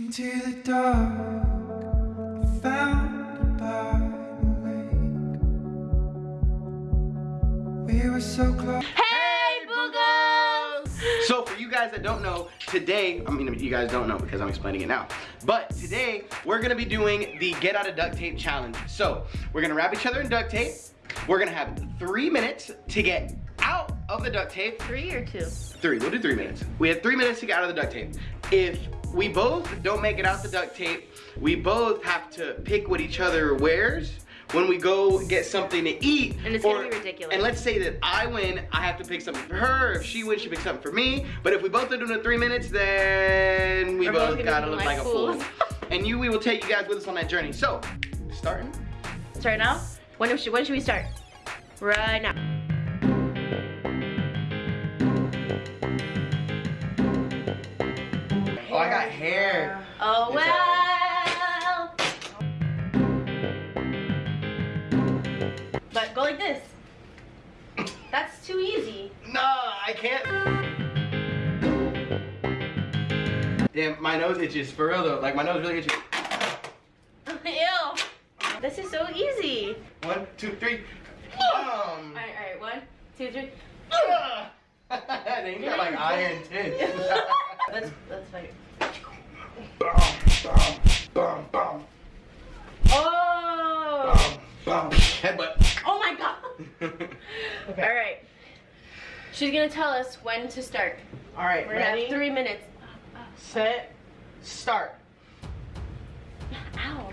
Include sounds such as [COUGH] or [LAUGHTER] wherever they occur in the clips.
Into the dark, I found by the lake. We were so close. Hey, boogos! So for you guys that don't know, today, I mean you guys don't know because I'm explaining it now, but today we're gonna be doing the get out of duct tape challenge. So we're gonna wrap each other in duct tape. We're gonna have three minutes to get out of the duct tape. Three or two? Three, we'll do three minutes. We have three minutes to get out of the duct tape. If we both don't make it out the duct tape, we both have to pick what each other wears when we go get something to eat. And it's gonna be ridiculous. And let's say that I win, I have to pick something for her. If she wins, she picks something for me. But if we both are doing it three minutes, then we We're both both gotta look like like a fool. fools. and you, we will take you guys with us on that journey. So, starting. Start now? When should, when should we start? Right now. I got hair. Oh, It's well. But go like this. That's too easy. No, I can't. Damn, my nose itches for real though. Like my nose really itches. [LAUGHS] Ew. This is so easy. One, two, three. All Boom. right, all right. One, two, three. Ah. [LAUGHS] then you got like iron tits. [LAUGHS] let's let's fight. Oh. bum, bum. Headbutt. Oh my god. [LAUGHS] okay. All right. She's gonna tell us when to start. All right, We're gonna have three minutes. set, start. Ow.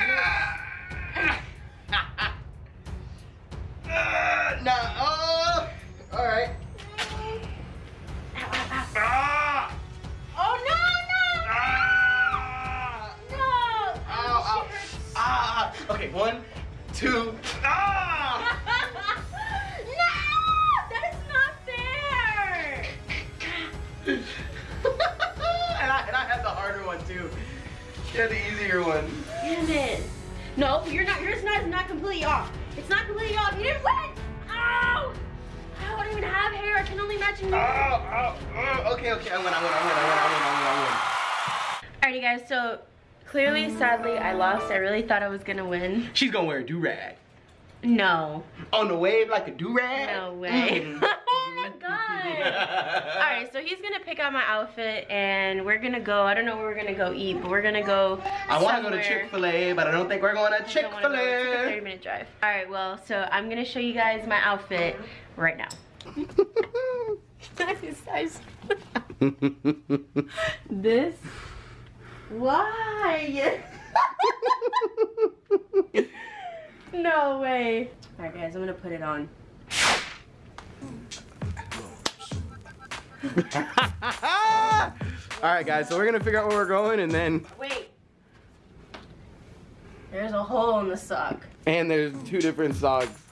Uh, no. Oh. All right. Ah. Oh no Ah. no no. Ow, ow. Ah. Okay, one, two. Ah. [LAUGHS] no, that is not fair. [LAUGHS] and, I, and I had the harder one too. You had the easier one. Damn it. No, you're not. Yours not is not completely off. It's not completely off. You didn't win. Ow! I don't even have hair. I can only imagine. Oh, oh, oh. Okay, okay. I win, I win, I win, I win, I win, I win. I win. Alrighty, guys. So clearly, sadly, I lost. I really thought I was gonna win. win. She's gonna wear a do-rag. No. On the wave like a do-rag? No way. Mm. [LAUGHS] oh my [LAUGHS] god. Alright, so he's gonna pick out my outfit and we're gonna go. I don't know where we're gonna go eat, but we're gonna go. I wanna go to Chick-fil-A, but I don't think we're going to It's a 30 Chick-fil-A. Thirty-minute drive. Alright, well, so I'm gonna show you guys my outfit right now. [LAUGHS] this? Why? [LAUGHS] no way. Alright guys, I'm gonna put it on. [LAUGHS] Alright guys, so we're gonna figure out where we're going and then, Wait. There's a hole in the sock. and there's two different socks.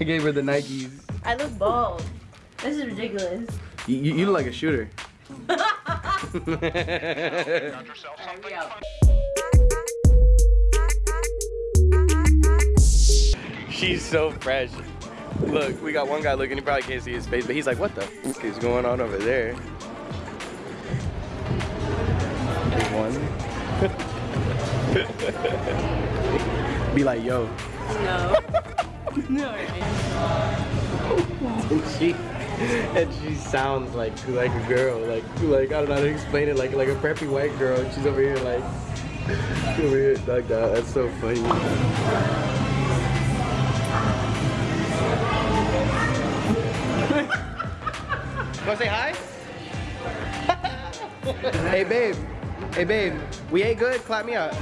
I gave her the Nikes. I look bald. This is ridiculous. You, you, you look like a shooter. [LAUGHS] [LAUGHS] She's so fresh. Look, we got one guy looking, he probably can't see his face, but he's like, what the f is going on over there? One. [LAUGHS] Be like, yo. No. [LAUGHS] no. She [LAUGHS] and she sounds like like a girl, like like I don't know how to explain it, like like a preppy white girl. And she's over here like over here like that. That's so funny. [LAUGHS] Wanna say hi? [LAUGHS] hey babe. Hey babe. We ate good? Clap me up.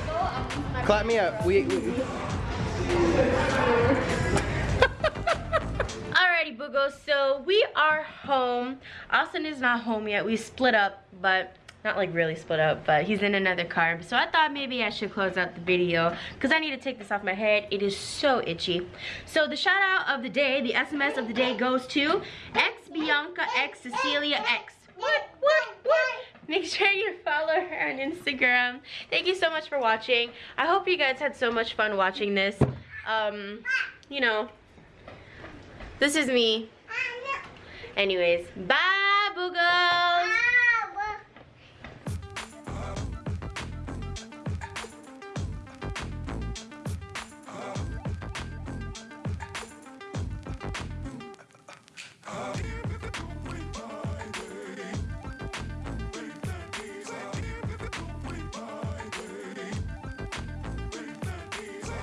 Clap me up. We, we Austin is not home yet. We split up, but not like really split up, but he's in another car. So I thought maybe I should close out the video because I need to take this off my head. It is so itchy. So the shout out of the day, the SMS of the day goes to X Bianca X Cecilia X. What? What? What? Make sure you follow her on Instagram. Thank you so much for watching. I hope you guys had so much fun watching this. Um, you know, this is me. Anyways, bye, Boogles.